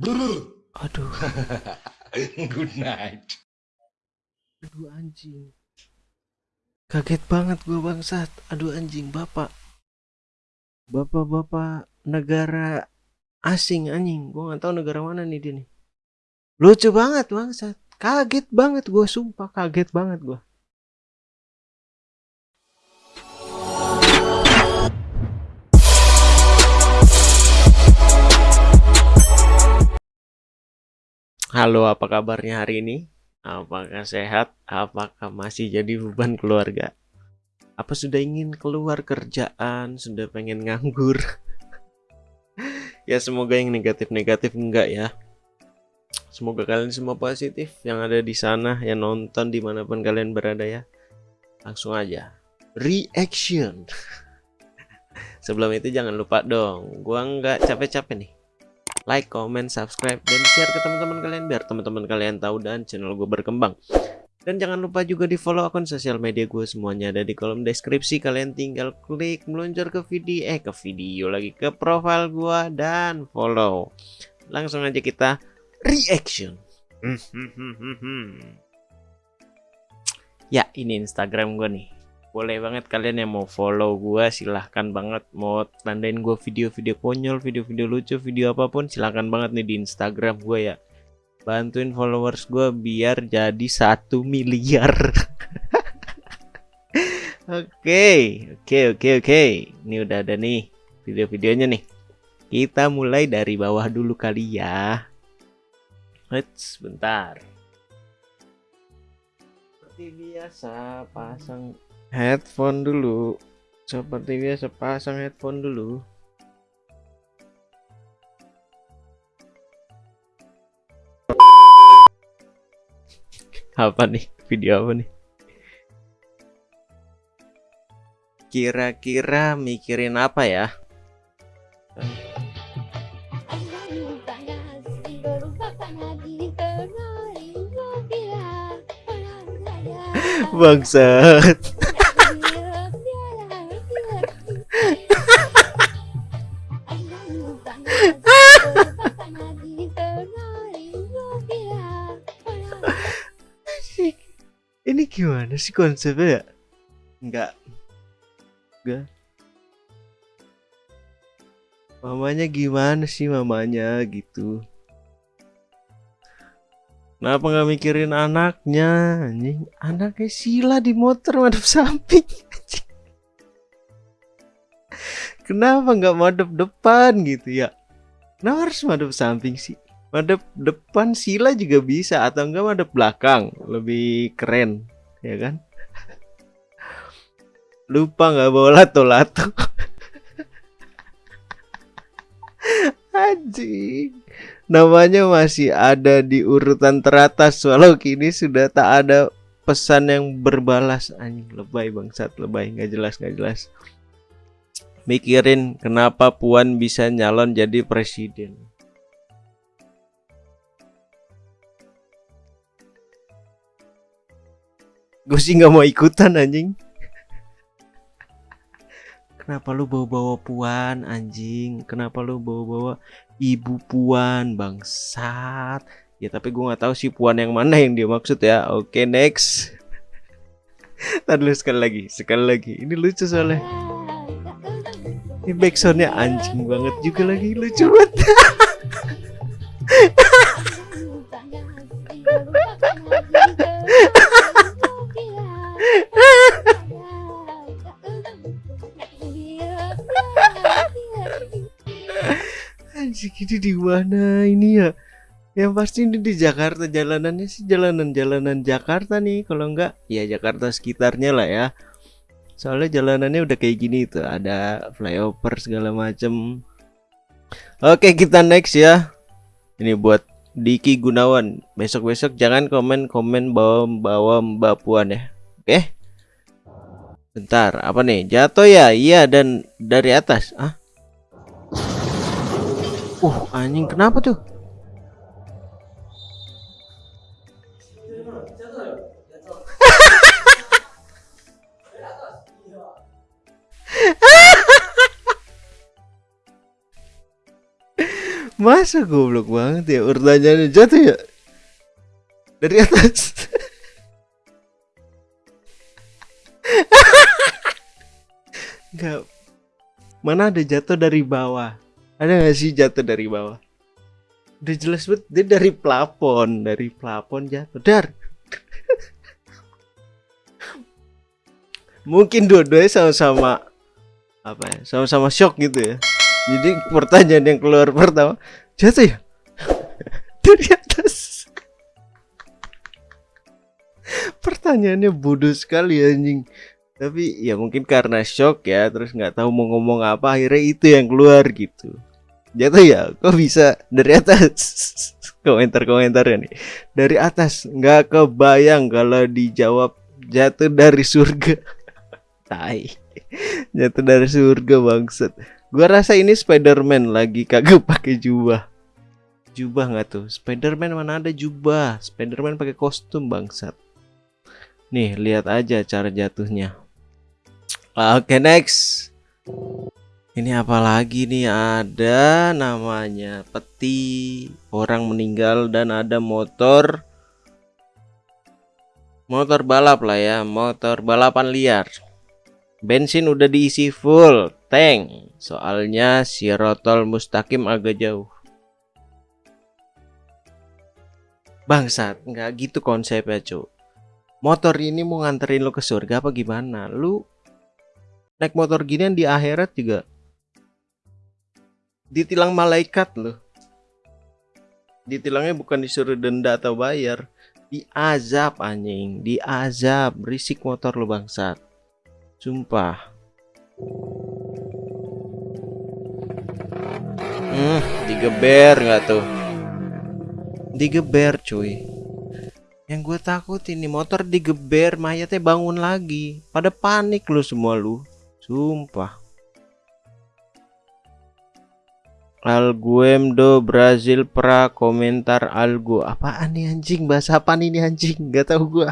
Aduh, Good night. aduh anjing. Kaget banget gua bangsat. Aduh anjing, bapak. Bapak-bapak negara asing anjing. Gua nggak tahu negara mana nih dia nih. Lucu banget bangsat. Kaget banget gua sumpah kaget banget gua. Halo, apa kabarnya hari ini? Apakah sehat? Apakah masih jadi beban keluarga? Apa sudah ingin keluar kerjaan? Sudah pengen nganggur? ya semoga yang negatif-negatif enggak ya. Semoga kalian semua positif yang ada di sana, yang nonton di mana pun kalian berada ya. Langsung aja. Reaction. Sebelum itu jangan lupa dong, gua nggak capek-capek nih like, comment, subscribe, dan share ke teman-teman kalian biar teman-teman kalian tahu dan channel gue berkembang. Dan jangan lupa juga di follow akun sosial media gue semuanya ada di kolom deskripsi. Kalian tinggal klik meluncur ke video, eh ke video lagi ke profile gue dan follow. Langsung aja kita reaction. ya ini Instagram gue nih boleh banget kalian yang mau follow gue silahkan banget. Mau tandain gue video-video konyol video-video lucu video apa pun silahkan banget nih di Instagram gue ya. Bantuin followers gue biar jadi satu miliar. Oke oke oke oke. Ini udah ada nih video-videonya nih. Kita mulai dari bawah dulu kali ya. Eits, bentar. Seperti biasa pasang headphone dulu. Seperti biasa pasang headphone dulu. Apa nih? Video apa nih? Kira-kira mikirin apa ya? Bangsat gimana sih konsepnya ya? Enggak enggak mamanya gimana sih mamanya gitu. Kenapa nggak mikirin anaknya anjing? Anaknya sila di motor madep samping kenapa nggak madep depan gitu ya? Kenapa harus madep samping sih? Madep depan sila juga bisa atau enggak madep belakang? Lebih keren ya kan? Lupa nggak bawa lato-lato. Anjing. Namanya masih ada di urutan teratas walau kini sudah tak ada pesan yang berbalas. Anjing lebay bangsat lebay. Nggak jelas nggak jelas. Mikirin kenapa Puan bisa nyalon jadi presiden gue sih nggak mau ikutan anjing. Kenapa lu bawa-bawa puan anjing? Kenapa lu bawa-bawa ibu puan bangsat? Ya tapi gue nggak tahu sih puan yang mana yang dia maksud ya. Oke next. Tadi sekali lagi sekali lagi. Ini lucu soalnya. Ini backsoundnya anjing banget juga lagi. Lucu banget di mana ini ya? Yang pasti ini di Jakarta jalanannya sih jalanan-jalanan Jakarta nih kalau enggak ya Jakarta sekitarnya lah ya. Soalnya jalanannya udah kayak gini tuh ada flyover segala macem. Oke kita next ya. Ini buat Diki Gunawan. Besok-besok jangan komen-komen bawa bawa Mbak Puan ya. Oke? Bentar apa nih? Jatuh ya? Iya dan dari atas. Ah Uh, anjing kenapa tuh? Masa goblok banget ya pertanyaannya jatuh ya dari atas. Enggak. Mana ada jatuh dari bawah? Ada nggak sih jatuh dari bawah? Udah jelas banget dia dari plafon, dari plafon jatuh. Dar. Mungkin dua-duanya sama-sama apa ya? Sama-sama shock gitu ya. Jadi pertanyaan yang keluar pertama jatuh ya dari atas. Pertanyaannya bodoh sekali anjing. Tapi ya mungkin karena shock ya, terus nggak tahu mau ngomong apa, akhirnya itu yang keluar gitu. Jatuh ya, kok bisa dari atas? Komentar-komentarnya nih. Dari atas, nggak kebayang kalau dijawab jatuh dari surga. Tai. Jatuh dari surga bangsat. Gua rasa ini Spiderman lagi kagak pakai jubah. Jubah nggak tuh? Spiderman mana ada jubah? Spiderman pakai kostum bangsat. Nih, lihat aja cara jatuhnya. Oke, next. Ini apa lagi nih? Ada namanya peti, orang meninggal dan ada motor motor balap lah ya, motor balapan liar. Bensin udah diisi full tank. Soalnya si rotol mustaqim agak jauh. Bangsat, nggak gitu konsepnya, Cuk motor ini mau nganterin lo ke surga apa gimana? Lu naik motor ginian di akhirat juga ditilang malaikat lo. Ditilangnya bukan disuruh denda atau bayar, diazab anjing, diazab, berisik motor lo bangsat. Sumpah. Hmm, digeber nggak tuh? Digeber cuy. Yang gue takut ini motor digeber mayatnya bangun lagi. Pada panik lu semua lu. Sumpah. Alguem do Brazil pra komentar algo. Apaan nih anjing? Bahasa apa ini anjing? Gak tau gue.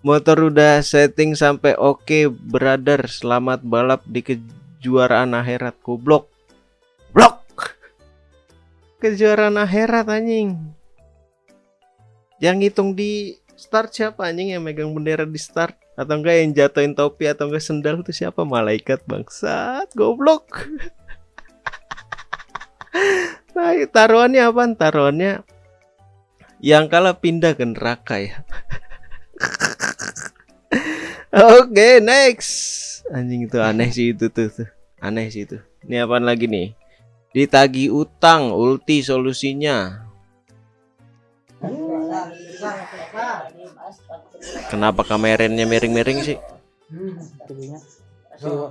Motor udah setting sampai oke, okay, brother. Selamat balap di kejuaraan akhirat. Goblok. Blok. Kejuaraan akhirat anjing. Yang ngitung di start siapa anjing yang megang bendera di start atau enggak yang jatuhin topi atau enggak sendal itu siapa malaikat bangsat goblok nah taruhannya apa? Taruhannya yang kalah pindah ke neraka ya. Oke okay, next. Anjing itu aneh sih itu tuh, tuh. aneh sih itu. Ini apa lagi nih? Ditagi utang ulti solusinya. Kenapa kameranya miring-miring sih? Hmm,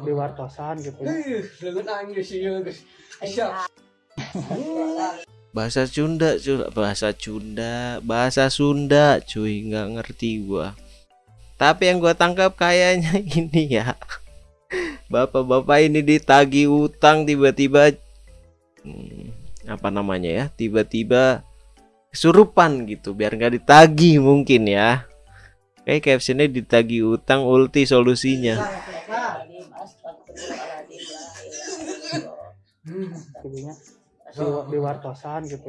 di wartosan gitu. Bahasa Sunda, cuy. bahasa Sunda, bahasa Sunda, cuy, nggak ngerti gua. Tapi yang gua tangkap kayaknya ini ya. Bapak-bapak ini ditagi utang tiba-tiba hmm, apa namanya ya? Tiba-tiba kesurupan gitu biar nggak ditagi mungkin ya kayak captionnya ditagi utang ulti solusinya jadinya di, di wartosan gitu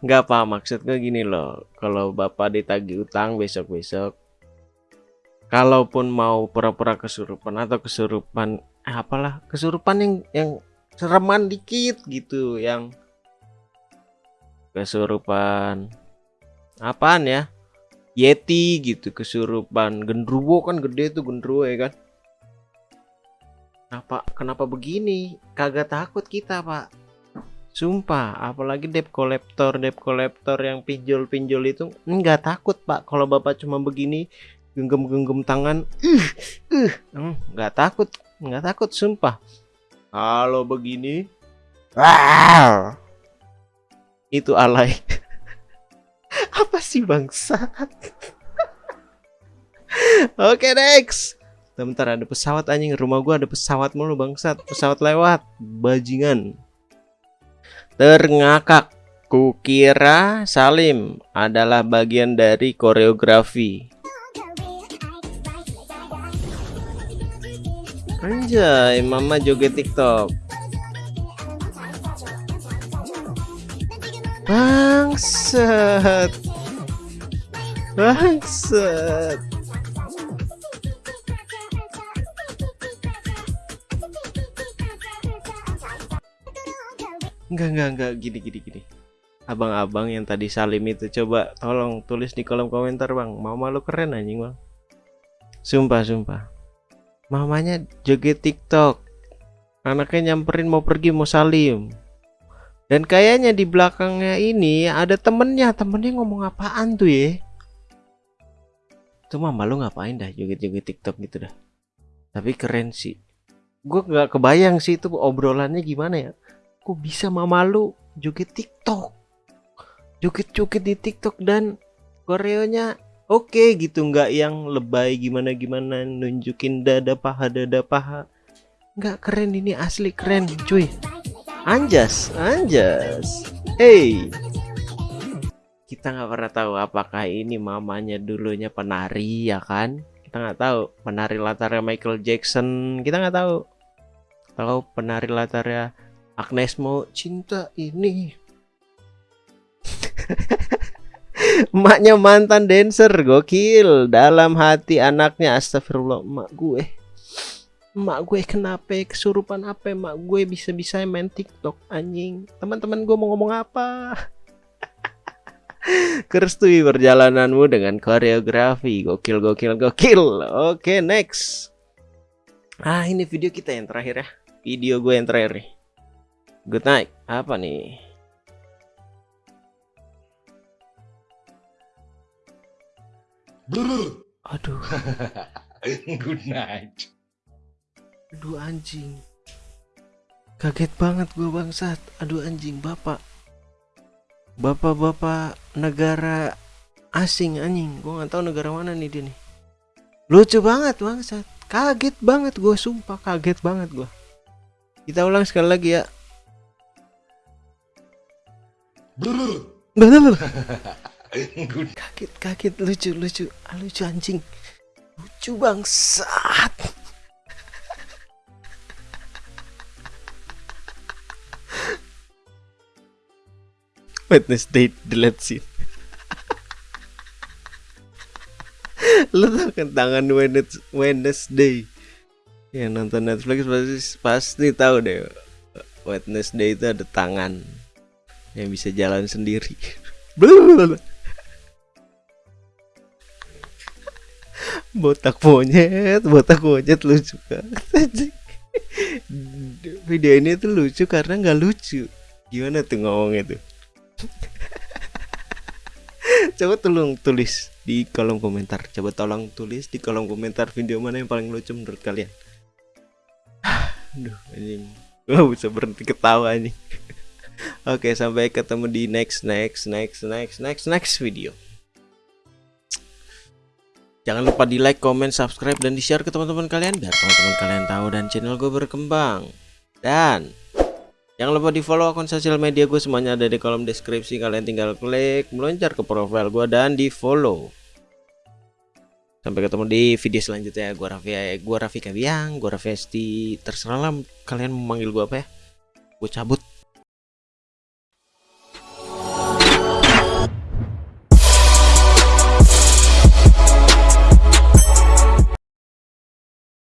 nggak apa maksudnya gini loh. Kalau bapak ditagi utang besok-besok kalaupun mau pura-pura kesurupan atau kesurupan eh, apalah kesurupan yang yang sereman dikit gitu yang kesurupan apaan ya? Yeti gitu kesurupan gendruwo kan gede tuh gendruwo ya kan kenapa kenapa begini kagak takut kita pak sumpah apalagi debt collector debt collector yang pinjol-pinjol itu nggak takut pak kalau bapak cuma begini genggam-genggam tangan uh uh nggak takut nggak takut sumpah kalau begini, wow, itu alay. Apa sih bangsa? Oke next. Bentar ada pesawat anjing rumah gua ada pesawat mulu bangsat. Pesawat lewat, bajingan. Terngakak. Kukira Salim adalah bagian dari koreografi. Anjay, mama joget TikTok. Bangsat. Bangsat. Enggak, enggak, enggak, gini, gini, gini. Abang-abang yang tadi salim itu coba tolong tulis di kolom komentar bang. Mama lu keren anjing bang. Sumpah, sumpah. Mamanya joget TikTok. Anaknya nyamperin mau pergi mau salim. Dan kayaknya di belakangnya ini ada temennya. Temennya ngomong apaan tuh ya? Tuh mama lu ngapain dah joget-joget TikTok gitu dah. Tapi keren sih. Gue nggak kebayang sih itu obrolannya gimana ya. Kok bisa mama lu joget TikTok? Joget-joget di TikTok dan koreonya oke gitu. Nggak yang lebay gimana gimana nunjukin dada paha dada paha. Nggak keren ini asli keren cuy. Anjas anjas. Hey. Kita nggak pernah tahu apakah ini mamanya dulunya penari ya kan? Kita nggak tahu penari latarnya Michael Jackson. Kita nggak tahu. Kalau penari latarnya Agnes mau cinta ini. Emaknya mantan dancer gokil. Dalam hati anaknya Astagfirullah Emak gue. Emak gue kenapa kesurupan apa? Emak gue bisa-bisa main tiktok anjing. Teman-teman gue mau ngomong apa? Kerestui perjalananmu dengan koreografi. Gokil gokil gokil. Oke next. Ah ini video kita yang terakhir ya. Video gue yang terakhir nih Good night Apa nih Aduh, Good night. aduh anjing. Kaget banget gue bangsat. Aduh anjing, bapak. Bapak-bapak negara asing anjing. Gue nggak tahu negara mana nih dia nih. Lucu banget bangsat. Kaget banget gue, sumpah kaget banget gue. Kita ulang sekali lagi ya. Kaget, kaget, lucu, lucu, Ah, lucu anjing. Lucu bangsat. Wednesday delete scene. Lu tau kan tangan Wednes- Wednesday. Yang nonton Netflix pasti pasti tahu deh. Wednesday itu ada tangan yang bisa jalan sendiri. Botak monyet, botak monyet lucu banget. Video ini tuh lucu karena nggak lucu. Gimana tuh ngomongnya tuh? Coba tolong tulis di kolom komentar. Coba tolong tulis di kolom komentar video mana yang paling lucu menurut kalian. Aduh, anjing. Gua bisa berhenti ketawa anjing. Oke, sampai ketemu di next next next next next next video. Jangan lupa di like, comment, subscribe, dan di share ke teman-teman kalian biar teman-teman kalian tahu dan channel gue berkembang. Dan jangan lupa di follow akun sosial media gue semuanya ada di kolom deskripsi. Kalian tinggal klik meloncar ke profile gue dan di follow. Sampai ketemu di video selanjutnya. Gue Raffi, gue Raffi Kabiang, gue Raffi Esti. Terserah lah kalian mau manggil gue apa ya. Gue cabut.